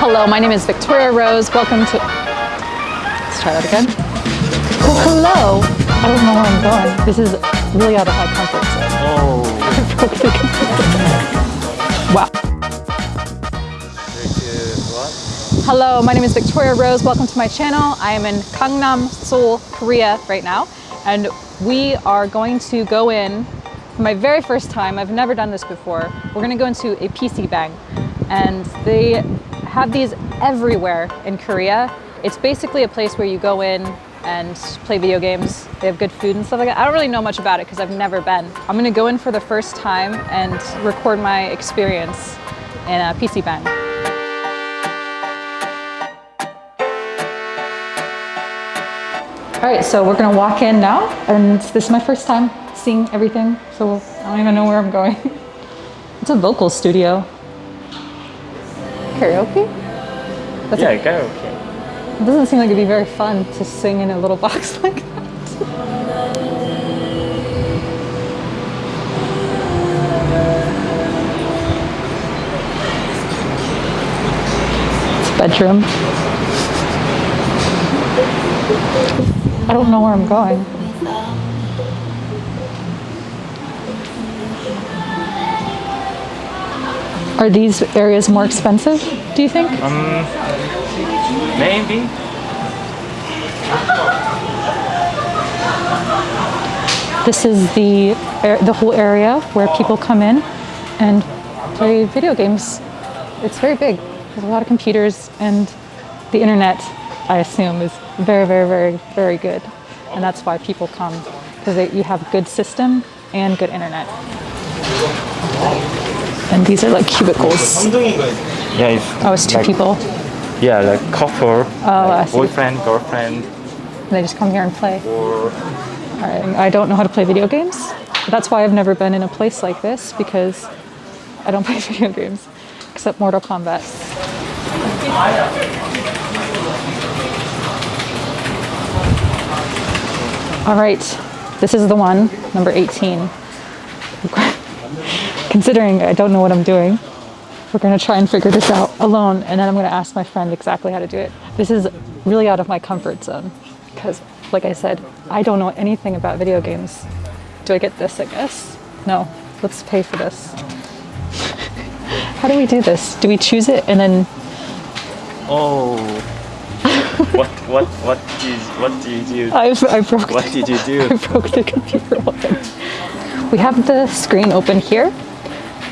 Hello, my name is Victoria Rose. Welcome to. Let's try that again. Well, hello. I don't know where I'm going. This is really out of my comfort zone. Oh, wow. Hello, my name is Victoria Rose. Welcome to my channel. I am in Gangnam, Seoul, Korea right now. And we are going to go in for my very first time. I've never done this before. We're gonna go into a PC Bang. And they have these everywhere in Korea. It's basically a place where you go in and play video games. They have good food and stuff like that. I don't really know much about it because I've never been. I'm gonna go in for the first time and record my experience in a PC Bang. All right, so we're gonna walk in now, and this is my first time seeing everything, so I don't even know where I'm going. It's a vocal studio. Karaoke? That's yeah, karaoke. It doesn't seem like it'd be very fun to sing in a little box like that. It's bedroom. I don't know where I'm going. Are these areas more expensive, do you think? Um, maybe. This is the the whole area where people come in and play video games. It's very big. There's a lot of computers and the internet, I assume, is very, very, very, very good. And that's why people come because you have good system and good internet. And these are like cubicles. Yeah, it's Oh, it's two like- people. Yeah, like couple, Oh, I like boyfriend, girlfriend, They just come here and play. or All right, I don't know how to play video games. That's why I've never been in a place like this because I don't play video games except Mortal Kombat. All right, this is the one, number 18. Considering I don't know what I'm doing, we're gonna try and figure this out alone and then I'm gonna ask my friend exactly how to do it. This is really out of my comfort zone because, like I said, I don't know anything about video games. Do I get this, I guess? No, let's pay for this. how do we do this? Do we choose it and then, oh. what what what did what did you do? I, I broke what did you I broke the computer. We have the screen open here,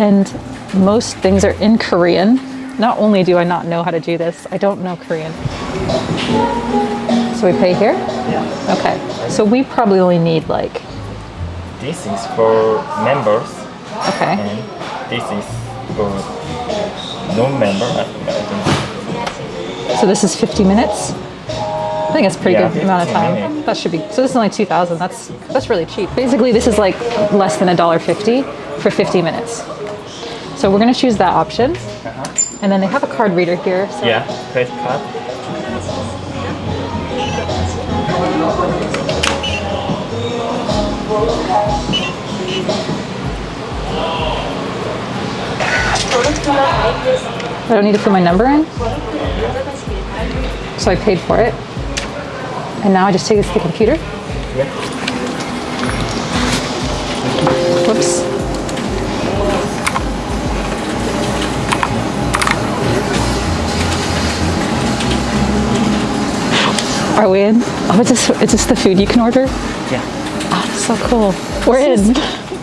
and most things are in Korean. Not only do I not know how to do this, I don't know Korean. So we pay here? Yeah. Okay. So we probably only need like, This is for members, okay. and this is for non-member. I, I don't So this is 50 minutes? I think that's a pretty Yeah, good amount of time. minutes. That should be, so this is only 2,000. That's, that's really cheap. Basically, this is like less than a dollar fifty for 50 minutes. So we're gonna choose that option. Uh-huh. And then they have a card reader here. So Yeah, credit card. I don't need to put my number in. So I paid for it. And now I just take this to the computer. Whoops. Are we in? Oh, is this, is this the food you can order? Yeah. Oh, so cool. We're in.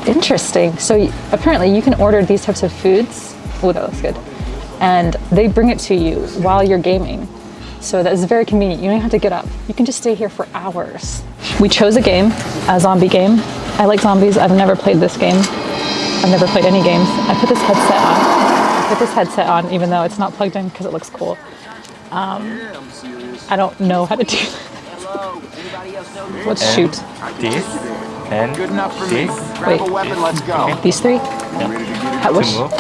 Interesting. So apparently you can order these types of foods. Oh, that looks good. And they bring it to you while you're gaming. So that is very convenient. You don't have to get up. You can just stay here for hours. We chose a game, a zombie game. I like zombies. I've never played this game. I've never played any games. I put this headset on. I put this headset on even though it's not plugged in because it looks cool. Um, I don't know how to do that. Let's And shoot. This and Good enough for me. this. Grab Wait. a weapon, let's go. These three? How, To which. And,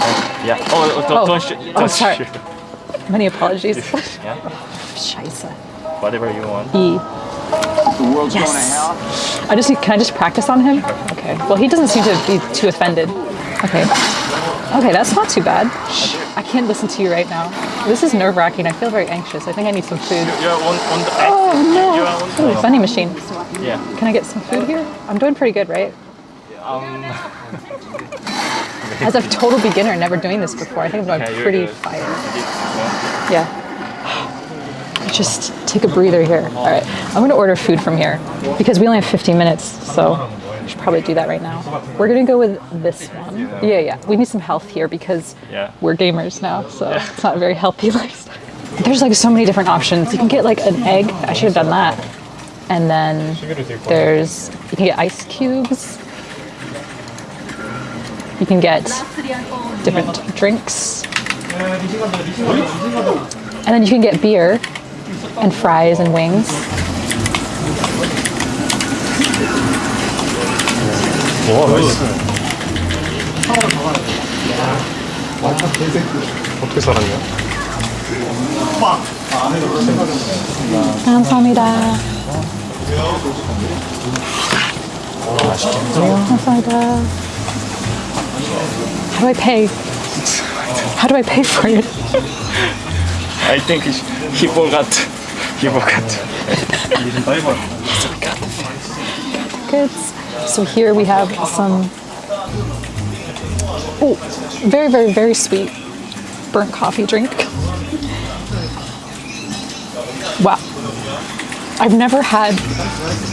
yeah. Oh, oh, don't, Oh. don't shoot. Oh, Don't sorry. shoot. many apologies. Yeah. Scheiße. Whatever you want. E. The world's Yes. going to hell. I just can I just practice on him? Okay. Well, he doesn't seem to be too offended. Okay. Okay, that's not too bad. Shh, I can't listen to you right now. This is nerve wracking. I feel very anxious. I think I need some food. Are on, on the. Oh no! Ooh, the funny machine. Yeah. Can I get some food here? I'm doing pretty good, right? Um, As a total beginner, never doing this before, I think I'm Yeah, doing pretty good. fire. yeah. Yeah. Just take a breather here. All right, I'm gonna order food from here because we only have 15 minutes, so we should probably do that right now. We're gonna go with this one. Yeah, yeah. We need some health here because Yeah. we're gamers now, so it's not a very healthy lifestyle. There's like so many different options. You can get like an egg. I should have done that. And then there's you can get ice cubes. You can get different drinks. And then you can get beer and fries and wings. 와 나이스 어떻게 살았냐? 감사합니다. 감사합니다. How do I pay? How do I pay for it? I think he, he forgot. He forgot. Goods. So here we have some, oh, very, very, very sweet burnt coffee drink. Wow. I've never had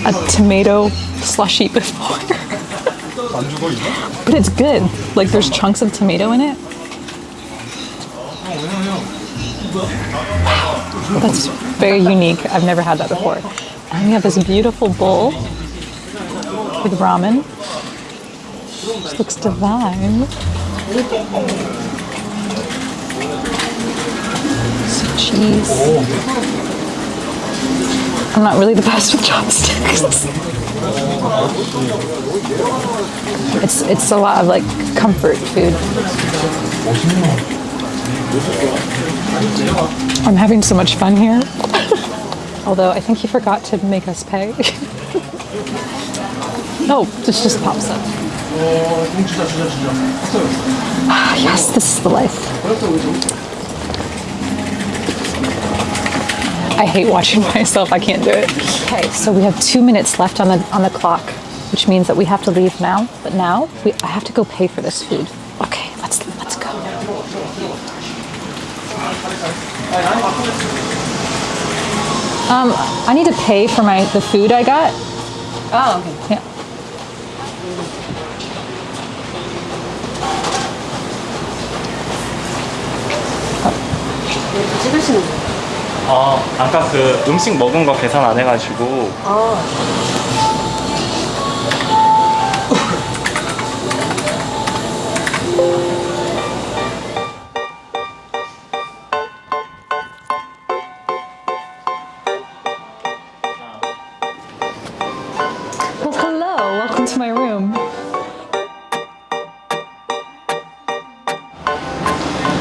a tomato slushy before. but it's good. Like there's chunks of tomato in it. That's very unique. I've never had that before. And we have this beautiful bowl with ramen. This looks divine. Some cheese. I'm not really the best with chopsticks. It's it's a lot of like comfort food. I'm having so much fun here. Although I think he forgot to make us pay. no, this just pops up. Ah, yes, this is the life. I hate watching myself. I can't do it. Okay, so we have two minutes left on the on the clock, which means that we have to leave now. But now we, I have to go pay for this food. Okay, let's let's go. Um, I need to pay for my the food I got. Oh, okay. Yeah. 찍으시는 거예요? 어, 아까 그 음식 먹은 거 계산 안 해가지고 아,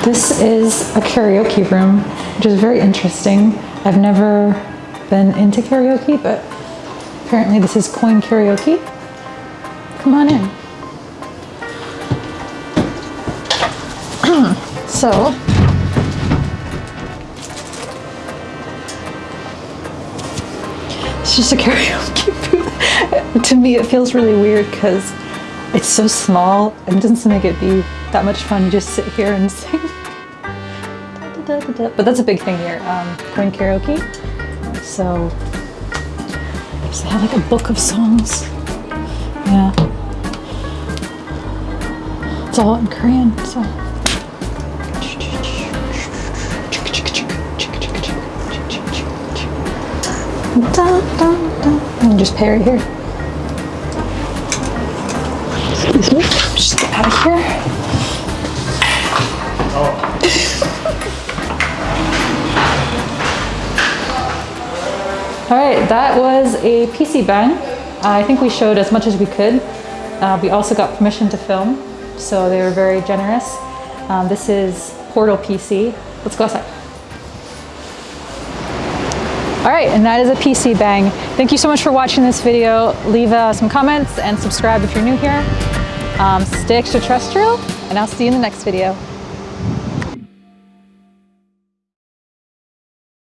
This is a karaoke room, which is very interesting. I've never been into karaoke, but apparently this is coin karaoke. Come on in. so, it's just a karaoke booth. to me, it feels really weird because it's so small and doesn't make it be that much fun. You just sit here and sing. But that's a big thing here, um, coin karaoke. So, so they have like a book of songs. Yeah. It's all in Korean, so. And just pay right here. Excuse me. Just get out of here. All right, that was a PC bang. I think we showed as much as we could. Uh, we also got permission to film, so they were very generous. Um, this is Portal PC. Let's go outside. All right, and that is a PC bang. Thank you so much for watching this video. Leave uh, some comments and subscribe if you're new here. Um, stay extraterrestrial, and I'll see you in the next video.